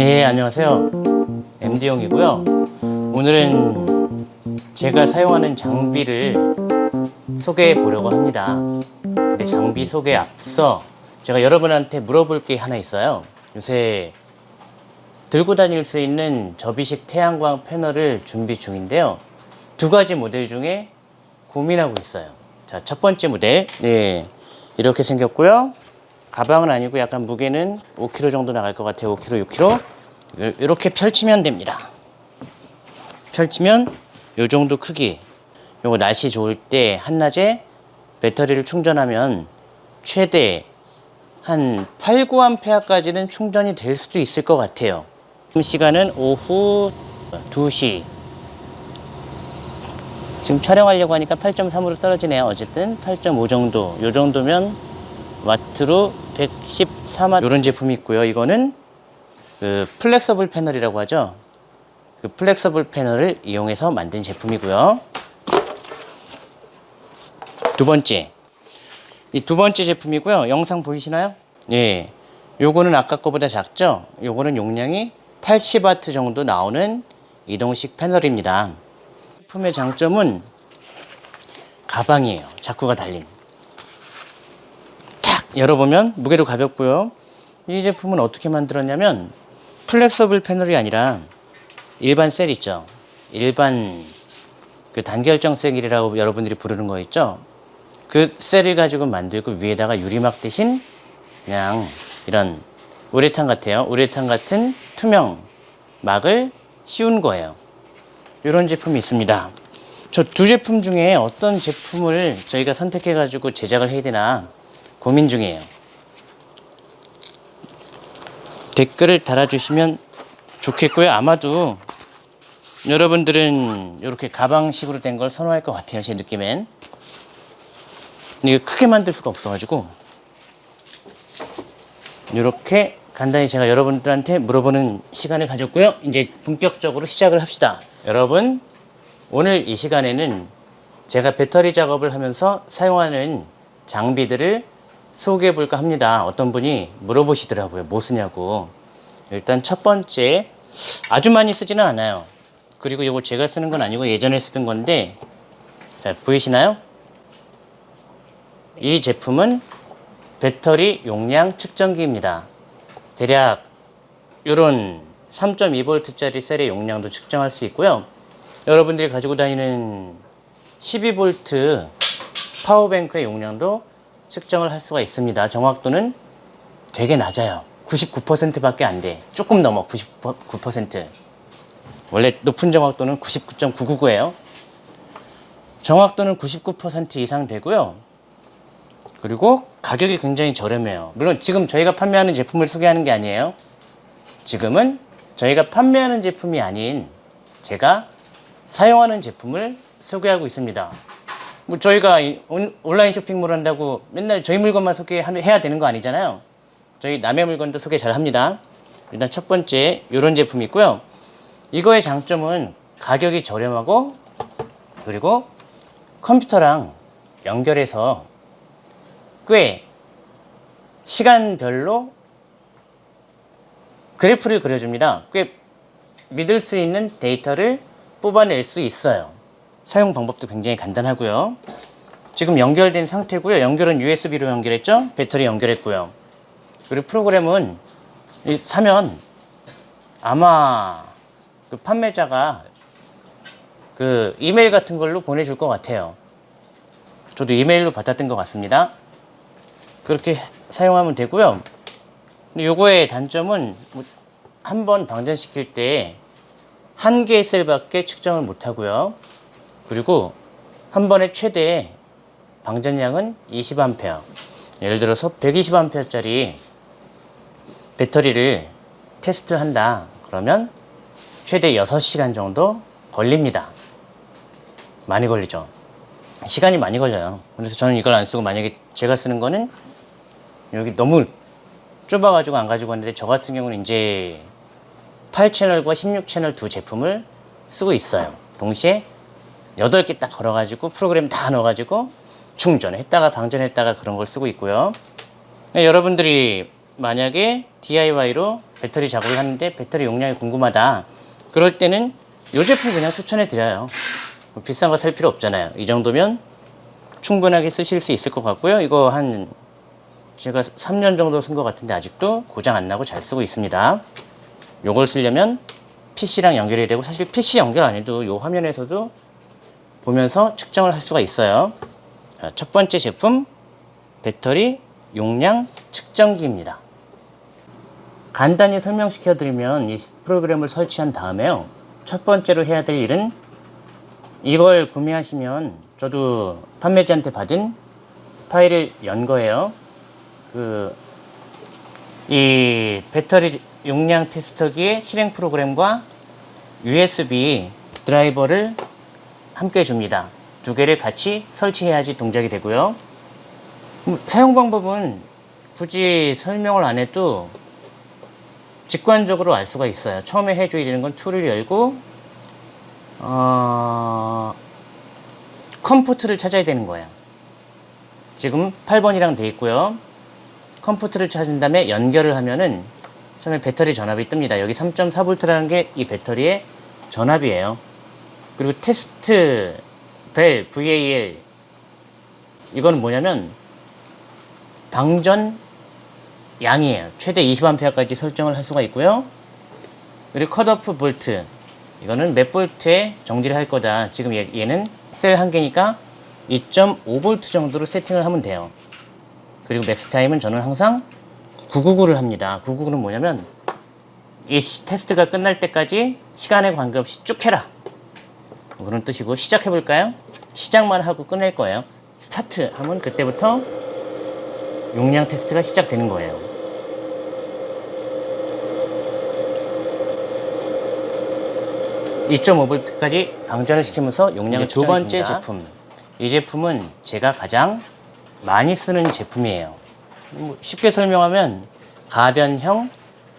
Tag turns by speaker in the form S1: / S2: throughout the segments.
S1: 예 안녕하세요. MD용이고요. 오늘은 제가 사용하는 장비를 소개해 보려고 합니다. 근데 장비 소개 앞서 제가 여러분한테 물어볼 게 하나 있어요. 요새 들고 다닐 수 있는 접이식 태양광 패널을 준비 중인데요. 두 가지 모델 중에 고민하고 있어요. 자 첫 번째 모델. 네 이렇게 생겼고요 가방은 아니고 약간 무게는 5kg 정도 나갈 것 같아요. 5kg 6kg 이렇게 펼치면 됩니다. 펼치면 이 정도 크기. 요거 날씨 좋을 때 한낮에 배터리를 충전하면 최대 한 8, 9A까지는 충전이 될 수도 있을 것 같아요. 지금 시간은 오후 2시. 지금 촬영하려고 하니까 8.3으로 떨어지네요. 어쨌든 8.5 정도. 요 정도면 와트로 114만 이런 제품이 있고요. 이거는 그 flexible 패널이라고 하죠. 그 flexible 패널을 이용해서 만든 제품이고요. 두 번째. 이 두 번째 제품이고요. 영상 보이시나요? 예. 요거는 아까 거보다 작죠? 요거는 용량이 80W 정도 나오는 이동식 패널입니다. 제품의 장점은 가방이에요. 자쿠가 달린. 탁 열어보면 무게도 가볍고요. 이 제품은 어떻게 만들었냐면 flexible 패널이 아니라 일반 셀 있죠. 일반 그 단결정 셀이라고 여러분들이 부르는 거 있죠. 그 셀을 가지고 만들고 위에다가 유리막 대신 그냥 이런 우레탄 같아요. 우레탄 같은 투명 막을 씌운 거예요. 이런 제품이 있습니다. 저 두 제품 중에 어떤 제품을 저희가 선택해 가지고 제작을 해야 되나 고민 중이에요. 댓글을 달아주시면 좋겠고요. 아마도 여러분들은 이렇게 가방식으로 된 걸 선호할 것 같아요. 제 느낌엔. 이거 크게 만들 수가 없어 가지고. 이렇게 간단히 제가 여러분들한테 물어보는 시간을 가졌고요. 이제 본격적으로 시작을 합시다. 여러분 오늘 이 시간에는 제가 배터리 작업을 하면서 사용하는 장비들을 소개해 볼까 합니다. 어떤 분이 물어보시더라고요. 뭐 쓰냐고. 일단 첫 번째 아주 많이 쓰지는 않아요. 그리고 이거 제가 쓰는 건 아니고 예전에 쓰던 건데 자, 보이시나요? 이 제품은 배터리 용량 측정기입니다. 대략 이런 3.2V짜리 셀의 용량도 측정할 수 있고요. 여러분들이 가지고 다니는 12V 파워뱅크의 용량도 측정을 할 수가 있습니다. 정확도는 되게 낮아요. 99% 밖에 안 돼. 조금 넘어 99% 원래 높은 정확도는 99.999예요. 정확도는 99% 이상 되고요. 그리고 가격이 굉장히 저렴해요. 물론 지금 저희가 판매하는 제품을 소개하는 게 아니에요. 지금은 저희가 판매하는 제품이 아닌 제가 사용하는 제품을 소개하고 있습니다 뭐 저희가 온라인 쇼핑몰 한다고 맨날 저희 물건만 소개해야 되는 거 아니잖아요. 저희 남의 물건도 소개 잘 합니다. 일단 첫 번째 이런 제품이 있고요. 이거의 장점은 가격이 저렴하고 그리고 컴퓨터랑 연결해서 꽤 시간별로 그래프를 그려줍니다. 꽤 믿을 수 있는 데이터를 뽑아낼 수 있어요 사용 방법도 굉장히 간단하고요. 지금 연결된 상태고요. 연결은 USB로 연결했죠? 배터리 연결했고요. 그리고 프로그램은 사면 아마 그 판매자가 그 이메일 같은 걸로 보내줄 것 같아요. 저도 이메일로 받았던 것 같습니다. 그렇게 사용하면 되고요. 요거의 단점은 뭐 한번 방전시킬 때 한 개의 셀밖에 측정을 못 하고요 그리고 한 번에 최대 방전량은 20A 예를 들어서 120A짜리 배터리를 테스트를 한다. 그러면 최대 6시간 정도 걸립니다. 많이 걸리죠. 시간이 많이 걸려요. 그래서 저는 이걸 안 쓰고 만약에 제가 쓰는 거는 여기 너무 좁아 가지고 안 가지고 왔는데 저 같은 경우는 이제 8채널과 16채널 두 제품을 쓰고 있어요. 동시에 8개 딱 걸어 가지고 프로그램 다 넣어 가지고 충전했다가 방전했다가 그런 걸 쓰고 있고요 네, 여러분들이 만약에 DIY로 배터리 작업을 하는데 배터리 용량이 궁금하다. 그럴 때는 이 제품 그냥 추천해 드려요. 뭐 비싼 거 살 필요 없잖아요. 이 정도면 충분하게 쓰실 수 있을 것 같고요. 이거 한 제가 3년 정도 쓴 것 같은데 아직도 고장 안 나고 잘 쓰고 있습니다. 요걸 쓰려면 PC랑 연결이 되고 사실 PC 연결 안 해도 요 화면에서도 보면서 측정을 할 수가 있어요. 자, 첫 번째 제품 배터리 용량 측정기입니다. 간단히 설명시켜 드리면 이 프로그램을 설치한 다음에요. 첫 번째로 해야 될 일은 이걸 구매하시면 저도 판매자한테 받은 파일을 연 거예요. 그, 이 배터리 용량 테스터기의 실행 프로그램과 USB 드라이버를 함께 줍니다. 두 개를 같이 설치해야지 동작이 되고요. 음, 사용 방법은 굳이 설명을 안 해도 직관적으로 알 수가 있어요. 처음에 해줘야 되는 건 tool을 열고 어, COM port를 찾아야 되는 거예요. 지금 8번이랑 돼 있고요. COM port를 찾은 다음에 연결을 하면은 처음에 배터리 전압이 뜹니다. 여기 3.4V라는 게 이 배터리의 전압이에요. 그리고 테스트 벨 VAL 이거는 뭐냐면 방전 양이에요. 최대 20A까지 설정을 할 수가 있고요. 그리고 컷오프 볼트 이거는 몇 볼트에 정지를 할 거다. 지금 얘, 얘는 셀 한 개니까 2.5V 정도로 세팅을 하면 돼요. 그리고 max time은 저는 항상 999를 합니다. 999는 뭐냐면 이 시- 테스트가 끝날 때까지 시간에 관계없이 쭉 해라. 뭐 그런 뜻이고 시작해 볼까요? 시작만 하고 끝낼 거예요. 스타트 하면 그때부터 용량 테스트가 시작되는 거예요. (2.5V) 까지 방전을 시키면서 용량을 두 번째 제품 이 제품은 제가 가장 많이 쓰는 제품이에요 뭐 쉽게 설명하면 가변형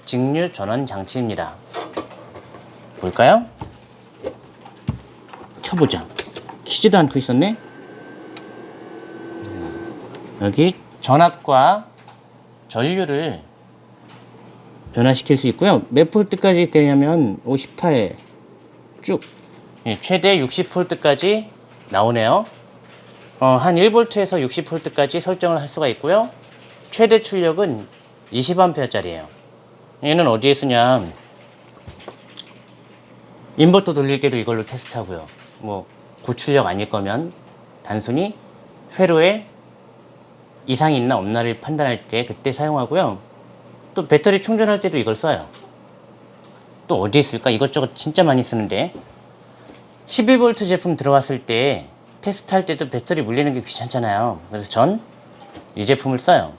S1: 직류 전원 장치입니다 볼까요? 켜보자 키지도 않고 있었네 여기 전압과 전류를 변화시킬 수 있고요. 몇 볼트까지 되냐면 58 쭉. 예, 최대 60볼트까지 나오네요. 어, 한 1볼트에서 60볼트까지 설정을 할 수가 있고요. 최대 출력은 20A짜리예요. 얘는 어디에 쓰냐? 인버터 돌릴 때도 이걸로 테스트하고요. 뭐 고출력 아닐 거면 단순히 회로에 이상이 있나 없나를 판단할 때 그때 사용하고요. 또 배터리 충전할 때도 이걸 써요. 또 어디에 쓸까? 이것저것 진짜 많이 쓰는데 11V 제품 들어왔을 때 테스트할 때도 배터리 물리는 게 귀찮잖아요. 그래서 전 이 제품을 써요.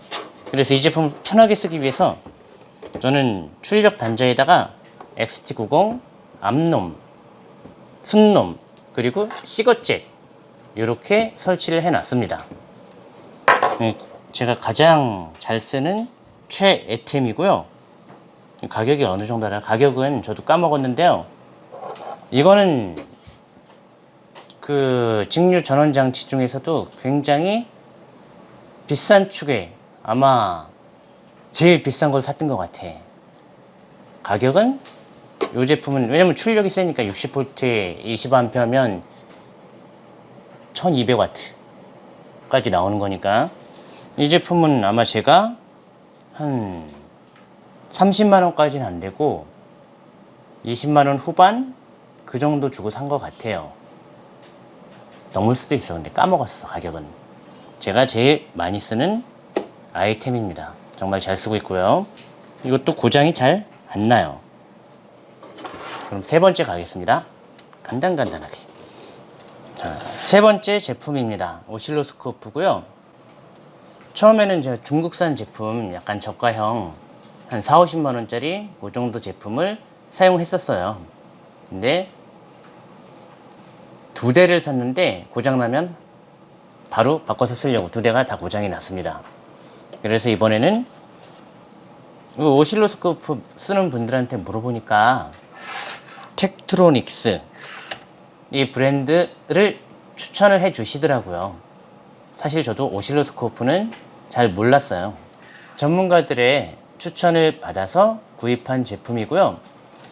S1: 그래서 이 제품을 편하게 쓰기 위해서 저는 출력 단자에다가 XT90, 암놈, 순놈, 그리고 시거잭 이렇게 설치를 해놨습니다. 네, 제가 가장 잘 쓰는 최애템이고요. 가격이 어느 정도나 가격은 저도 까먹었는데요. 이거는 그 직류 전원 장치 중에서도 굉장히 비싼 축에 아마 제일 비싼 걸 샀던 것 같아. 가격은 이 제품은 왜냐면 출력이 세니까 60V 20A면 1200W까지 나오는 거니까 이 제품은 아마 제가 한 30만 원까지는 안 되고 20만 원 후반 그 정도 주고 산 것 같아요. 넘을 수도 있어. 근데 까먹었어 가격은. 제가 제일 많이 쓰는 아이템입니다. 정말 잘 쓰고 있고요. 이것도 고장이 잘 안 나요. 그럼 세 번째 가겠습니다. 간단간단하게. 자, 세 번째 제품입니다. 오실로스코프고요. 처음에는 제가 중국산 제품 약간 저가형 한 4, 50만 원짜리 그 정도 제품을 사용했었어요. 근데 두 대를 샀는데 고장나면 바로 바꿔서 쓰려고 두 대가 다 고장이 났습니다. 그래서 이번에는 이 오실로스코프 쓰는 분들한테 물어보니까 텍트로닉스 이 브랜드를 추천을 해 주시더라고요. 사실 저도 오실로스코프는 잘 몰랐어요. 전문가들의 추천을 받아서 구입한 제품이고요.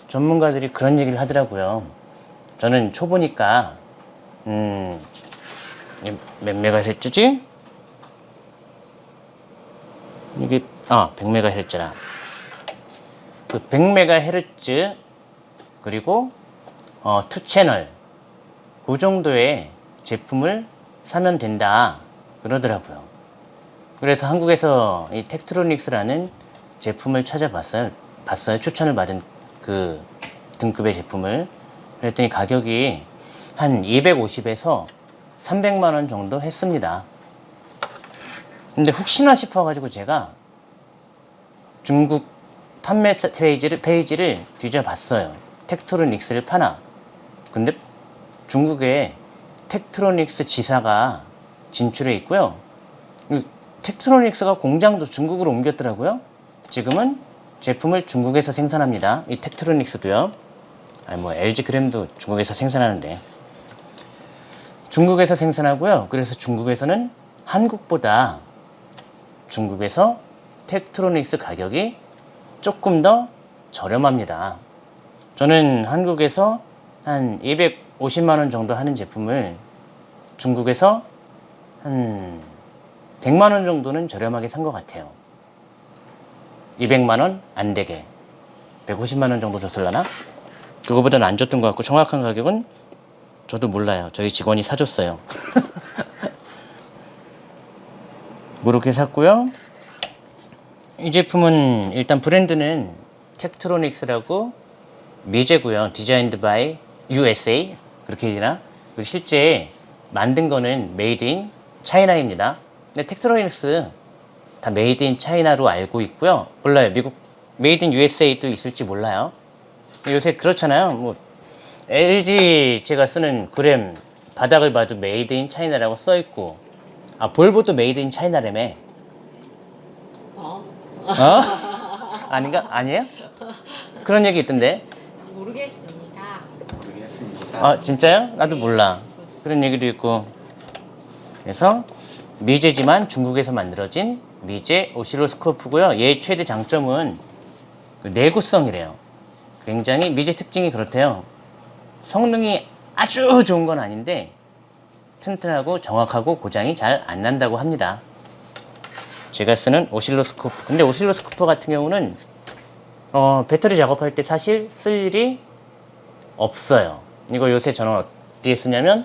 S1: 전문가들이 그런 얘기를 하더라고요. 저는 초보니까 음, 이몇 메가헤르츠지? 이게 아 100메가헤르츠라. 그 100메가헤르츠 그리고 어, two channel 그 정도의 제품을 사면 된다 그러더라고요. 그래서 한국에서 이 텍트로닉스라는 제품을 찾아봤어요. 봤어요. 추천을 받은 그 등급의 제품을. 그랬더니 가격이 한 250에서 300만 원 정도 했습니다. 근데 혹시나 싶어 가지고 제가 중국 판매 사- 페이지를, 페이지를 뒤져봤어요. 텍트로닉스를 파나. 근데 중국에 텍트로닉스 지사가 진출해 있고요. 이 텍트로닉스가 공장도 중국으로 옮겼더라고요. 지금은 제품을 중국에서 생산합니다. 이 텍트로닉스도요. 아니 뭐 LG 그램도 중국에서 생산하는데 중국에서 생산하고요. 그래서 중국에서는 한국보다 중국에서 텍트로닉스 가격이 조금 더 저렴합니다. 저는 한국에서 한 250만 원 정도 하는 제품을 중국에서 한 100만 원 정도는 저렴하게 산 것 같아요. 200만 원 안 되게 150만 원 정도 줬을라나? 그거보다는 안 줬던 것 같고 정확한 가격은 저도 몰라요. 저희 직원이 사줬어요. 그렇게 샀고요. 이 제품은 일단 브랜드는 텍트로닉스라고 미제고요. designed by USA 그렇게 되나? 그리고 실제 만든 거는 made in China입니다. 근데 텍트로닉스 다 made in China로 알고 있고요. 몰라요. 미국 made in USA도 있을지 몰라요. 요새 그렇잖아요. 뭐 LG 제가 쓰는 그램 바닥을 봐도 made in China라고 써 있고 아 볼보도 made in China라며.
S2: 어?
S1: 어? 아닌가? 아니에요? 그런 얘기 있던데.
S2: 모르겠습니다.
S1: 아 진짜요? 나도 몰라. 그런 얘기도 있고. 그래서 미제지만 중국에서 만들어진 미제 오실로스코프고요. 얘 최대 장점은 그 내구성이래요. 굉장히 미제 특징이 그렇대요. 성능이 아주 좋은 건 아닌데 튼튼하고 정확하고 고장이 잘 안 난다고 합니다. 제가 쓰는 오실로스코프. 근데 오실로스코프 같은 경우는 어, 배터리 작업할 때 사실 쓸 일이 없어요. 이거 요새 저는 어디에 쓰냐면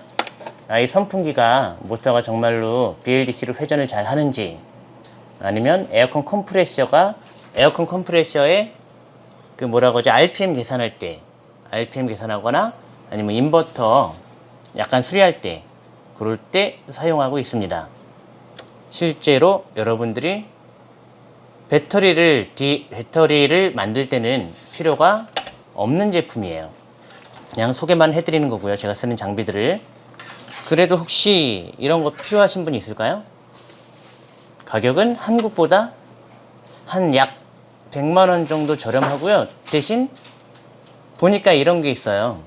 S1: 아, 이 선풍기가 모터가 정말로 BLDC로 회전을 잘 하는지 아니면 에어컨 컴프레셔가 에어컨 컴프레셔에 그 뭐라고 하죠 RPM 계산할 때 RPM 계산하거나 아니면 인버터 약간 수리할 때 그럴 때 사용하고 있습니다. 실제로 여러분들이 배터리를 디, 배터리를 만들 때는 필요가 없는 제품이에요. 그냥 소개만 해드리는 거고요. 제가 쓰는 장비들을. 그래도 혹시 이런 거 필요하신 분 있을까요? 가격은 한국보다 한 약 100만 원 정도 저렴하고요. 대신 보니까 이런 게 있어요.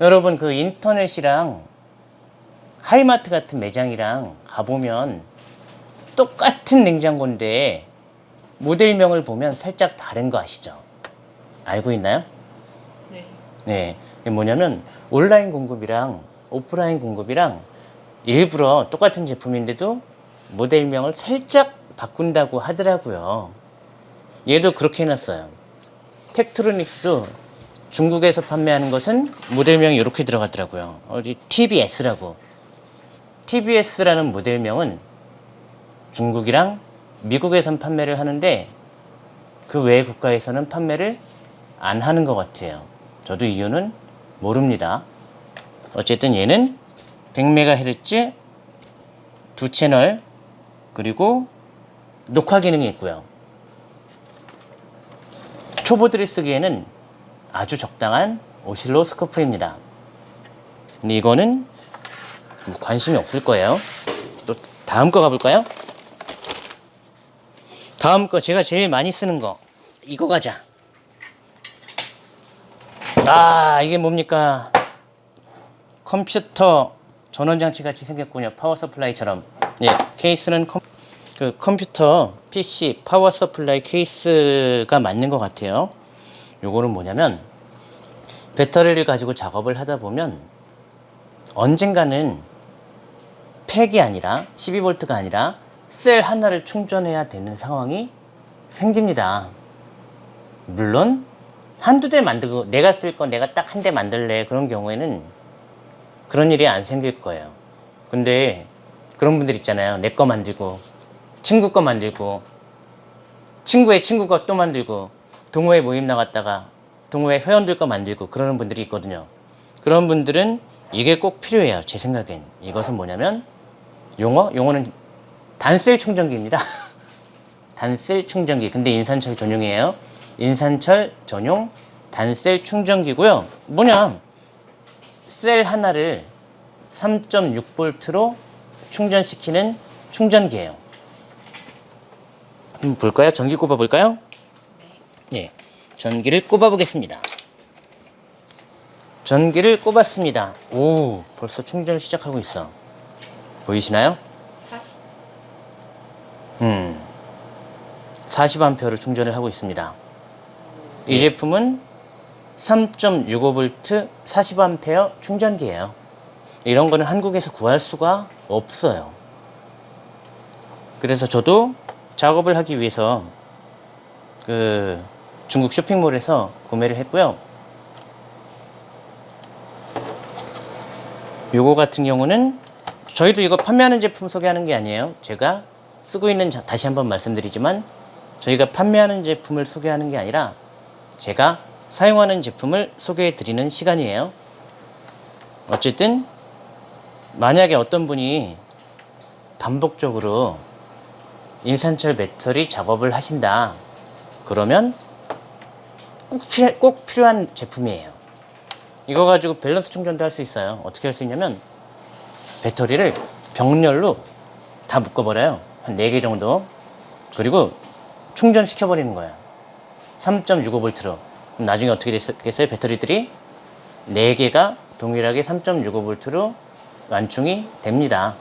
S1: 여러분 그 인터넷이랑 하이마트 같은 매장이랑 가보면 똑같은 냉장고인데 모델명을 보면 살짝 다른 거 아시죠? 알고 있나요?
S2: 네.
S1: 네. 이게 뭐냐면 온라인 공급이랑 오프라인 공급이랑 일부러 똑같은 제품인데도 모델명을 살짝 바꾼다고 하더라고요. 얘도 그렇게 해놨어요. 텍트로닉스도 중국에서 판매하는 것은 모델명이 이렇게 들어갔더라고요. 어디 TBS라고. TBS라는 모델명은 중국이랑 미국에선 판매를 하는데 그 외 국가에서는 판매를 안 하는 것 같아요. 저도 이유는 모릅니다. 어쨌든 얘는 100MHz 두 채널 그리고 녹화 기능이 있고요. 초보들이 쓰기에는 아주 적당한 오실로스코프입니다. 근데 이거는 뭐 관심이 없을 거예요. 또 다음 거 가볼까요? 다음 거 제가 제일 많이 쓰는 거 이거 가자. 아 이게 뭡니까? 컴퓨터 전원 장치 같이 생겼군요. power supply처럼. 예, 케이스는 컴... 그 컴퓨터, PC, power supply 케이스가 맞는 것 같아요. 요거는 뭐냐면 배터리를 가지고 작업을 하다 보면 언젠가는 팩이 아니라 12V가 아니라 셀 하나를 충전해야 되는 상황이 생깁니다. 물론 한두 대 만들고 내가 쓸건 내가 딱 한 대 만들래 그런 경우에는 그런 일이 안 생길 거예요. 근데 그런 분들 있잖아요. 내 거 만들고 친구 거 만들고 친구의 친구 거또 만들고 동호회 모임 나갔다가 동호회 회원들 거 만들고 그러는 분들이 있거든요. 그런 분들은 이게 꼭 필요해요. 제 생각엔 이것은 뭐냐면 용어 용어는 단셀 충전기입니다. 단셀 충전기. 근데 인산철 전용이에요. 인산철 전용 단셀 충전기고요. 뭐냐? 셀 하나를 3.6V로 충전시키는 충전기예요. 한번 볼까요? 전기 꼽아 볼까요?
S2: 네.
S1: 예. 전기를 꼽아 보겠습니다. 전기를 꼽았습니다. 오, 벌써 충전을 시작하고 있어. 보이시나요?
S2: 40.
S1: 음, 40A로 충전을 하고 있습니다. 이 제품은 3.65V 40A 충전기예요. 이런 거는 한국에서 구할 수가 없어요. 그래서 저도 작업을 하기 위해서 그 중국 쇼핑몰에서 구매를 했고요. 요거 같은 경우는 저희도 이거 판매하는 제품 소개하는 게 아니에요. 제가 쓰고 있는 자- 다시 한번 말씀드리지만 저희가 판매하는 제품을 소개하는 게 아니라 제가 사용하는 제품을 소개해 드리는 시간이에요. 어쨌든 만약에 어떤 분이 반복적으로 인산철 배터리 작업을 하신다. 그러면 꼭, 필요, 꼭 필요한 제품이에요. 이거 가지고 밸런스 충전도 할 수 있어요. 어떻게 할 수 있냐면 배터리를 병렬로 다 묶어버려요. 한 4개 정도. 그리고 충전시켜 버리는 거예요. 3.65V로. 그럼 나중에 어떻게 됐겠어요? 배터리들이 4개가 동일하게 3.65V로 완충이 됩니다.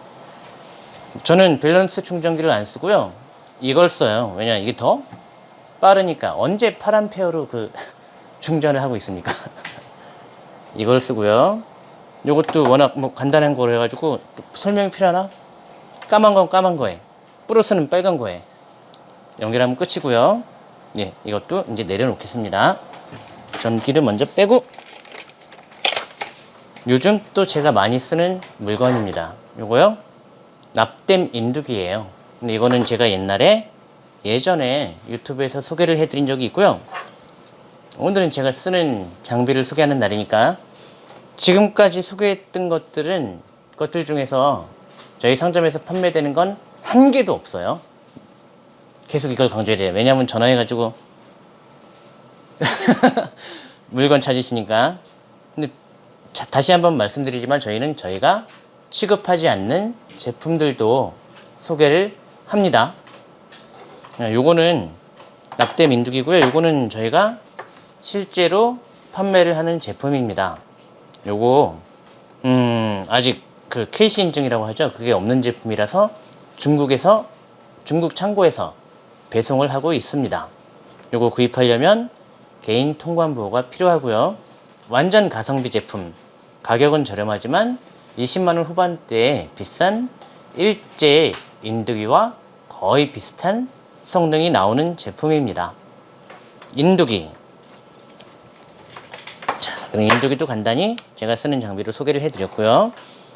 S1: 저는 밸런스 충전기를 안 쓰고요. 이걸 써요. 왜냐 이게 더 빠르니까. 언제 8A로 그 충전을 하고 있습니까? 이걸 쓰고요. 요것도 워낙 뭐 간단한 거로 해가지고 설명이 필요하나? 까만 건 까만 거에, 플러스는 빨간 거에 연결하면 끝이고요. 예, 이것도 이제 내려놓겠습니다. 전기를 먼저 빼고 요즘 또 제가 많이 쓰는 물건입니다. 요거요. 납땜 인두기예요. 근데 이거는 제가 옛날에 예전에 유튜브에서 소개를 해드린 적이 있고요. 오늘은 제가 쓰는 장비를 소개하는 날이니까 지금까지 소개했던 것들은 것들 중에서 저희 상점에서 판매되는 건 한 개도 없어요. 계속 이걸 강조해야 왜냐면 전화해가지고 물건 찾으시니까. 근데 자, 다시 한번 말씀드리지만 저희는 저희가 취급하지 않는 제품들도 소개를 합니다. 아, 요거는 납땜 민두기고요. 요거는 저희가 실제로 판매를 하는 제품입니다. 요거 음, 아직 그 KC 인증이라고 하죠. 그게 없는 제품이라서 중국에서 중국 창고에서 배송을 하고 있습니다. 요거 구입하려면 개인 통관 보호가 필요하고요. 완전 가성비 제품. 가격은 저렴하지만 20만 원 후반대에 비싼 일제 인두기와 거의 비슷한 성능이 나오는 제품입니다. 인두기. 자, 그럼 인두기도 간단히 제가 쓰는 장비로 소개를 해드렸고요.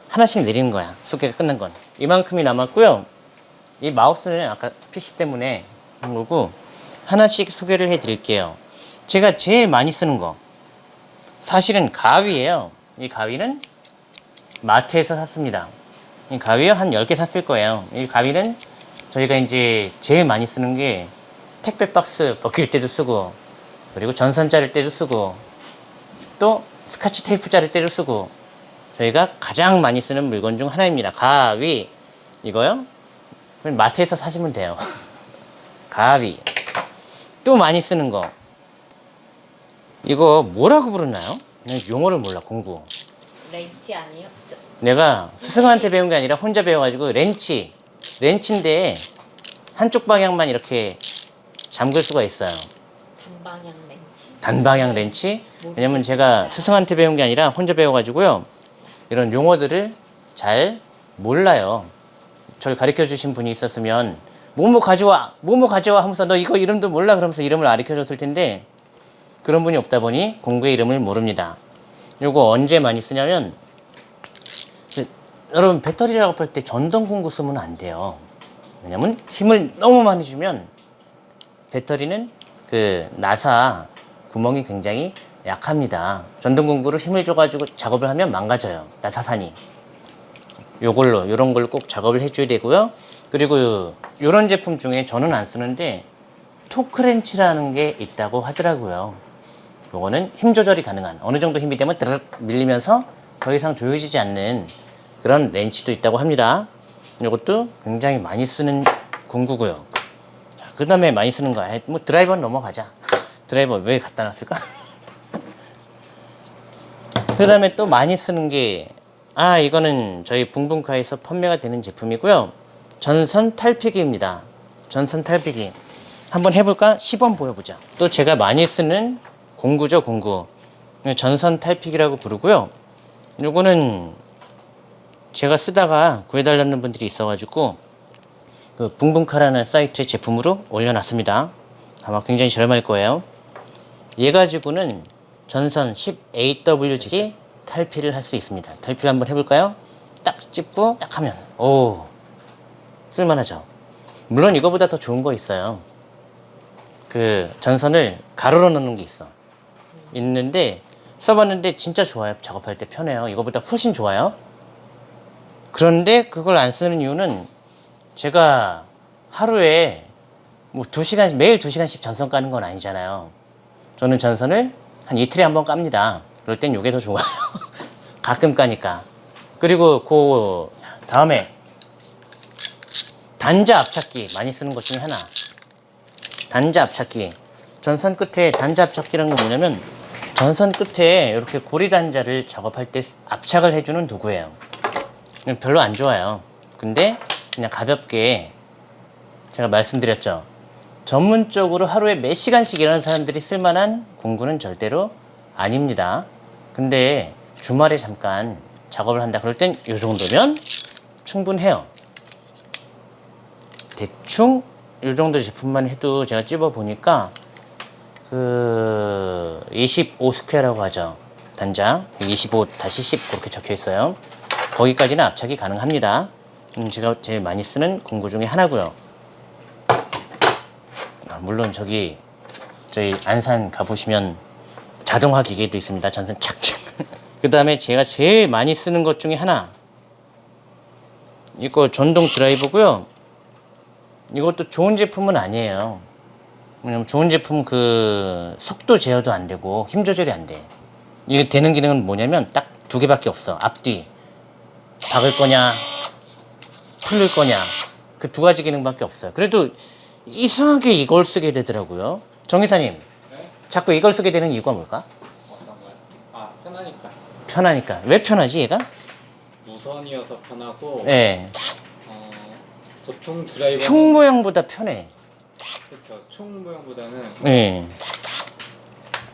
S1: 하나씩 내리는 거야. 소개가 끝난 건. 이만큼이 남았고요. 이 마우스는 아까 PC 때문에 한 거고 하나씩 소개를 해 드릴게요. 제가 제일 많이 쓰는 거 사실은 가위예요. 이 가위는 마트에서 샀습니다. 이 가위요 한 10개 샀을 거예요. 이 가위는 저희가 이제 제일 많이 쓰는 게 택배 박스 벗길 때도 쓰고 그리고 전선 자를 때도 쓰고 또 스카치 테이프 자를 때도 쓰고 저희가 가장 많이 쓰는 물건 중 하나입니다. 가위 이거요? 마트에서 사시면 돼요. 가위 또 많이 쓰는 거 이거 뭐라고 부르나요? 난 용어를 몰라 공부
S2: 렌치 아니에요? 저,
S1: 내가 스승한테 배운 게 아니라 혼자 배워가지고 렌치 렌치인데 한쪽 방향만 이렇게 잠글 수가 있어요.
S2: 단방향 렌치.
S1: 단방향 렌치. 왜냐면 제가 스승한테 배운 게 아니라 혼자 배워가지고요. 이런 용어들을 잘 몰라요. 저를 가르쳐 주신 분이 있었으면 뭐뭐 가져와, 뭐뭐 가져와 하면서 너 이거 이름도 몰라 그러면서 이름을 가르쳐 줬을 텐데 그런 분이 없다 보니 공구의 이름을 모릅니다. 요거 언제 많이 쓰냐면 그, 여러분 배터리 작업할 때 전동 공구 쓰면 안 돼요. 왜냐면 힘을 너무 많이 주면 배터리는 그 나사 구멍이 굉장히 약합니다. 전동 공구로 힘을 줘가지고 작업을 하면 망가져요. 나사산이. 요걸로 요런 걸꼭 작업을 해줘야 되고요. 그리고 요런 제품 중에 저는 안 쓰는데 토크렌치라는 게 있다고 하더라고요. 요거는 힘 조절이 가능한 어느 정도 힘이 되면 드르륵 밀리면서 더 이상 조여지지 않는 그런 렌치도 있다고 합니다. 이것도 굉장히 많이 쓰는 공구고요. 그 다음에 많이 쓰는 거, 아이, 뭐 드라이버는 넘어가자. 드라이버 왜 갖다 놨을까? 그 다음에 또 많이 쓰는 게, 아, 이거는 저희 붕붕카에서 판매가 되는 제품이고요. 전선 탈피기입니다. 전선 탈피기. 한번 해볼까? 시범 보여보자. 또 제가 많이 쓰는 공구죠, 공구. 전선 탈피기라고 부르고요. 요거는 제가 쓰다가 구해달라는 분들이 있어가지고 그 붕붕카라는 사이트 제품으로 올려놨습니다. 아마 굉장히 저렴할 거예요. 얘 가지고는 전선 10AWG 탈피를 할 수 있습니다. 탈피를 한번 해볼까요? 딱 찝고 딱 하면 오 쓸만하죠. 물론 이거보다 더 좋은 거 있어요. 그 전선을 가로로 넣는 게 있어. 있는데 써봤는데 진짜 좋아요. 작업할 때 편해요. 이거보다 훨씬 좋아요. 그런데 그걸 안 쓰는 이유는 제가 하루에 뭐두 시간 매일 두 시간씩 전선 까는 건 아니잖아요. 저는 전선을 한 이틀에 한 번 깝니다. 그럴 땐 이게 더 좋아요. 가끔 까니까. 그리고 그 다음에 단자 압착기 많이 쓰는 것 중에 하나. 단자 압착기. 전선 끝에 단자 압착기라는 건 뭐냐면 전선 끝에 이렇게 고리 단자를 작업할 때 압착을 해주는 도구예요. 별로 안 좋아요. 근데 그냥 가볍게 제가 말씀드렸죠. 전문적으로 하루에 몇 시간씩 일하는 사람들이 쓸만한 공구는 절대로 아닙니다. 근데 주말에 잠깐 작업을 한다 그럴 땐 이 정도면 충분해요. 대충 이 정도 제품만 해도 제가 찝어 보니까 그 25 square라고 하죠. 단자 25-10 그렇게 적혀 있어요. 거기까지는 압착이 가능합니다. 음, 제가 제일 많이 쓰는 공구 중에 하나고요. 아, 물론 저기 저희 안산 가보시면 자동화 기계도 있습니다. 전선 착착. 그 다음에 제가 제일 많이 쓰는 것 중에 하나. 이거 전동 드라이버고요. 이것도 좋은 제품은 아니에요. 왜냐면 좋은 제품 그 속도 제어도 안 되고 힘 조절이 안 돼. 이게 되는 기능은 뭐냐면 딱 두 개밖에 없어. 앞뒤. 박을 거냐, 풀릴 거냐. 그 두 가지 기능밖에 없어요. 그래도 이상하게 이걸 쓰게 되더라고요. 정의사님, 자꾸 이걸 쓰게 되는 이유가 뭘까?
S3: 아 편하니까
S1: 편하니까. 왜 편하지, 얘가?
S3: 무선이어서 편하고
S1: 예.
S3: 어, 보통 드라이버
S1: 충 모양보다 편해.
S3: 그렇죠 총 모양보다는
S1: 예.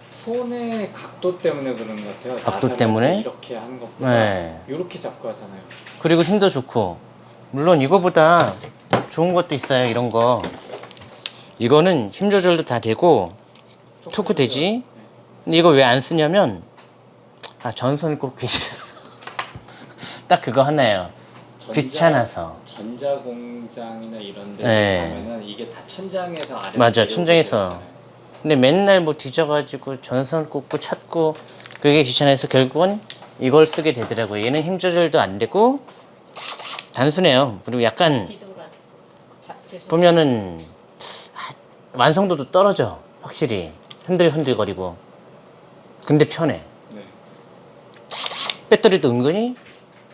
S3: 손의 각도 때문에 그런 것 같아요.
S1: 각도 때문에?
S3: 이렇게 하는 것보다
S1: 네.
S3: 이렇게 잡고 하잖아요.
S1: 그리고 힘도 좋고. 물론 이거보다 좋은 것도 있어요, 이런 거. 이거는 힘 조절도 다 되고, 토크 되지? 근데 이거 왜 안 쓰냐면, 아, 전선 꽂기 싫어서. 딱 그거 하나예요.
S3: 전자-
S1: 귀찮아서.
S3: 전자 공장이나 이런 데
S1: 네.
S3: 가면은 이게 다 천장에서 아래
S1: 맞아, 천장에서. 근데 맨날 뭐 뒤져가지고 전선 꽂고 찾고 그게 귀찮아서 결국은 이걸 쓰게 되더라고요. 얘는 힘 조절도 안 되고 단순해요. 그리고 약간. 보면은 아, 완성도도 떨어져. 확실히 흔들흔들거리고. 근데 편해.
S3: 네.
S1: 배터리도 은근히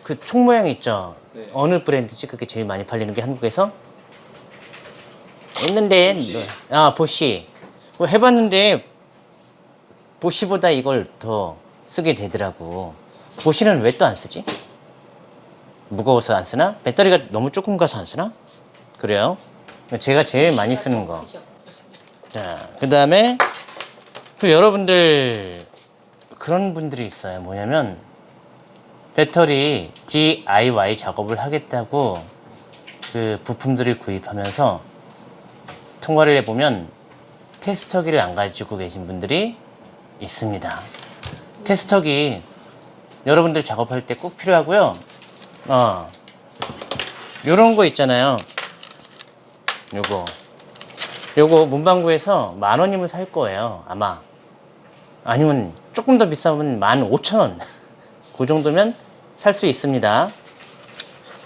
S1: 그 총 모양 있죠.
S3: 네.
S1: 어느 브랜드지? 그게 제일 많이 팔리는 게 한국에서? 있는데
S3: 보쉬.
S1: 아 보쉬 그거 해봤는데 보쉬보다 이걸 더 쓰게 되더라고. 보쉬는 왜 또 안 쓰지? 무거워서 안 쓰나? 배터리가 너무 조금 가서 안 쓰나? 그래요? 제가 제일 많이 쓰는 거.
S2: 크죠?
S1: 자, 그 다음에 그 여러분들 그런 분들이 있어요. 뭐냐면 배터리 DIY 작업을 하겠다고 그 부품들을 구입하면서 통화를 해보면 테스터기를 안 가지고 계신 분들이 있습니다. 테스터기 여러분들 작업할 때 꼭 필요하고요. 어, 요런 거 있잖아요. 요거. 요거 문방구에서 만 원이면 살 거예요. 아마. 아니면 조금 더 비싸면 만 오천 원. 그 정도면 살 수 있습니다.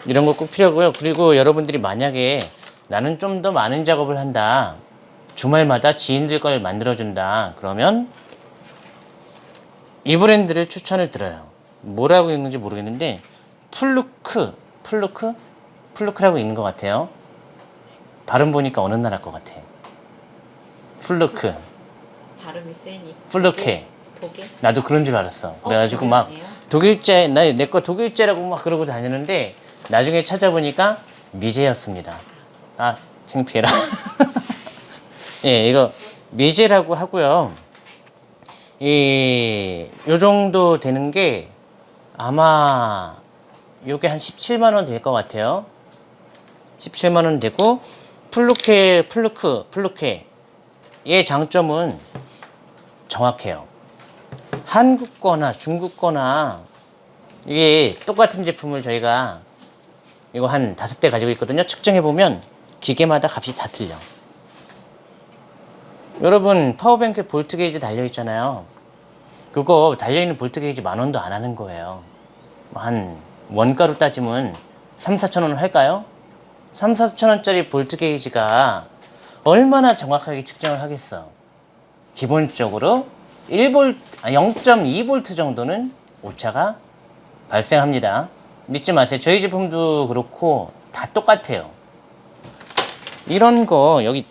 S1: 이런 거 꼭 필요하고요. 그리고 여러분들이 만약에 나는 좀 더 많은 작업을 한다. 주말마다 지인들 걸 만들어준다. 그러면 이 브랜드를 추천을 드려요. 뭐라고 읽는지 모르겠는데 플루크, 플루크, 플루크라고 읽는 것 같아요. 발음 보니까 어느 나라 것 같아. 플루크,
S2: 발음이 세니.
S1: 플루케.
S2: 독일?
S1: 나도 그런 줄 알았어. 그래가지고 막. 독일제, 나 내 거 독일제라고 막 그러고 다니는데 나중에 찾아보니까 미제였습니다. 아, 창피해라. 예, 이거 미제라고 하고요. 이, 요 정도 되는 게 아마 요게 한 17만 원 될 것 같아요. 17만 원 되고 플루케, 플루크, 플루케. 얘 장점은 정확해요. 한국 거나 중국 거나 이게 똑같은 제품을 저희가 이거 한 다섯 대 가지고 있거든요. 측정해 보면 기계마다 값이 다 틀려. 여러분 power bank에 볼트 게이지 달려 있잖아요. 그거 달려 있는 볼트 게이지 만 원도 안 하는 거예요. 한 원가로 따지면 3, 4천 원 할까요? 3, 4천 원짜리 볼트 게이지가 얼마나 정확하게 측정을 하겠어. 기본적으로 1볼, 0.2V 정도는 오차가 발생합니다. 믿지 마세요. 저희 제품도 그렇고 다 똑같아요. 이런 거 여기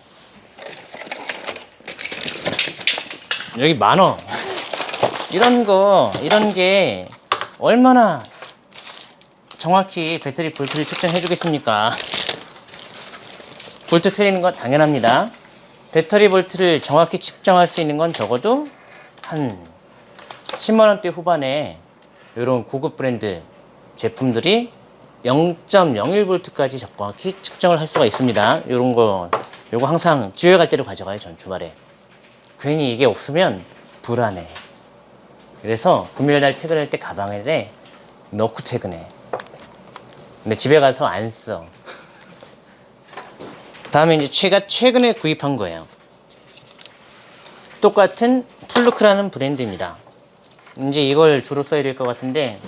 S1: 여기 만원 이런 거 이런 게 얼마나 정확히 배터리 볼트를 측정해 주겠습니까? 볼트 틀리는 건 당연합니다. 배터리 볼트를 정확히 측정할 수 있는 건 적어도 한 10만 원대 후반에 이런 고급 브랜드 제품들이 0.01V까지 정확히 측정을 할 수가 있습니다. 이런 거, 요거 항상 집에 갈 때로 가져가요, 전 주말에. 괜히 이게 없으면 불안해. 그래서 금요일 날 퇴근할 때 가방에 넣고 퇴근해. 근데 집에 가서 안 써. 다음에 이제 제가 최근에 구입한 거예요. 똑같은 플루크라는 브랜드입니다. 이제 이걸 주로 써야 될 것 같은데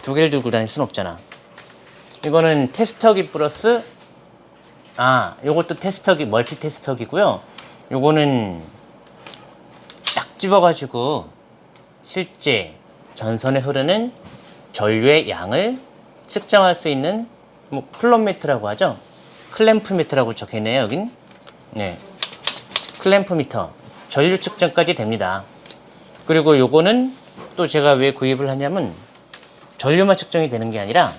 S1: 두 개를 들고 다닐 순 없잖아. 이거는 테스터기 플러스 아, 요것도 테스터기 멀티 테스터기고요. 요거는 딱 집어가지고 실제 전선에 흐르는 전류의 양을 측정할 수 있는 뭐 클램프미터라고 하죠. 클램프 미터라고 적혀있네요, 여긴. 네. 클램프 미터. 전류 측정까지 됩니다. 그리고 요거는 또 제가 왜 구입을 하냐면 전류만 측정이 되는 게 아니라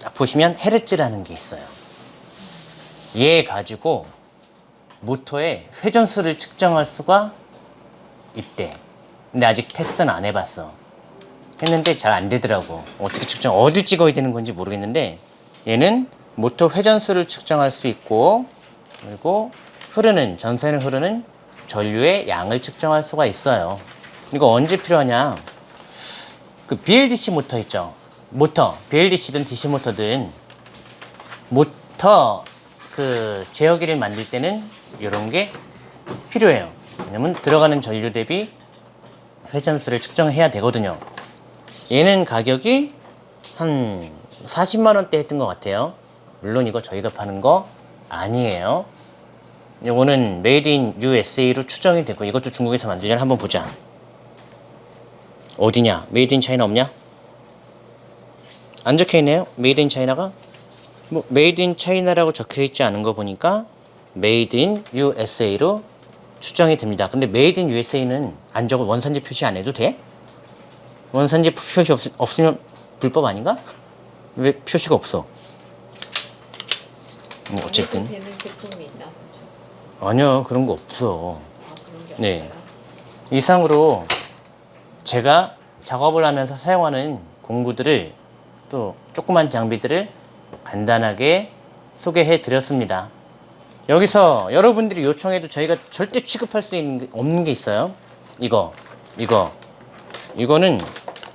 S1: 딱 보시면 헤르츠라는 게 있어요. 얘 가지고 모터의 회전수를 측정할 수가 있대. 근데 아직 테스트는 안 해봤어. 했는데 잘 안 되더라고. 어떻게 측정, 어디 찍어야 되는 건지 모르겠는데 얘는 모터 회전수를 측정할 수 있고 그리고 흐르는 전선에 흐르는 전류의 양을 측정할 수가 있어요. 이거 언제 필요하냐? 그 BLDC 모터 있죠. 모터 BLDC든 DC 모터든 모터 그 제어기를 만들 때는 이런 게 필요해요. 왜냐면 들어가는 전류 대비 회전수를 측정해야 되거든요. 얘는 가격이 한 40만 원대 했던 것 같아요. 물론 이거 저희가 파는 거 아니에요. 이거는 made in USA로 추정이 되고 이것도 중국에서 만들냐 한번 보자. 어디냐? made in China 없냐? 안 적혀 있네요. made in China가 뭐 made in China라고 적혀 있지 않은 거 보니까 made in USA로 추정이 됩니다. 근데 made in USA는 안 적어 원산지 표시 안 해도 돼? 원산지 표시 없, 없으면 불법 아닌가? 왜 표시가 없어? 뭐 어쨌든
S2: 되는 제품이 있나 보죠.
S1: 아니요 그런 거 없어.
S2: 아 그런
S1: 네. 이상으로 제가 작업을 하면서 사용하는 공구들을 또 조그만 장비들을 간단하게 소개해 드렸습니다. 여기서 여러분들이 요청해도 저희가 절대 취급할 수 있는 게 없는 게 있어요. 이거, 이거, 이거는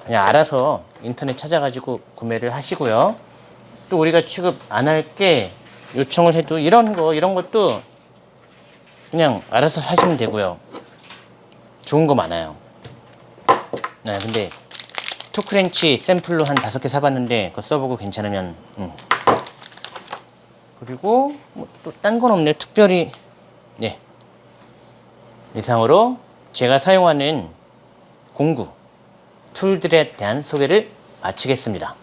S1: 그냥 알아서 인터넷 찾아가지고 구매를 하시고요. 또 우리가 취급 안 할 게 요청을 해도 이런 거, 이런 것도 그냥 알아서 하시면 되고요. 좋은 거 많아요. 네, 근데 토크렌치 샘플로 한 다섯 개 사봤는데 그거 써보고 괜찮으면 음. 그리고 뭐 또 딴 건 없네요. 특별히 네 이상으로 제가 사용하는 공구 툴들에 대한 소개를 마치겠습니다.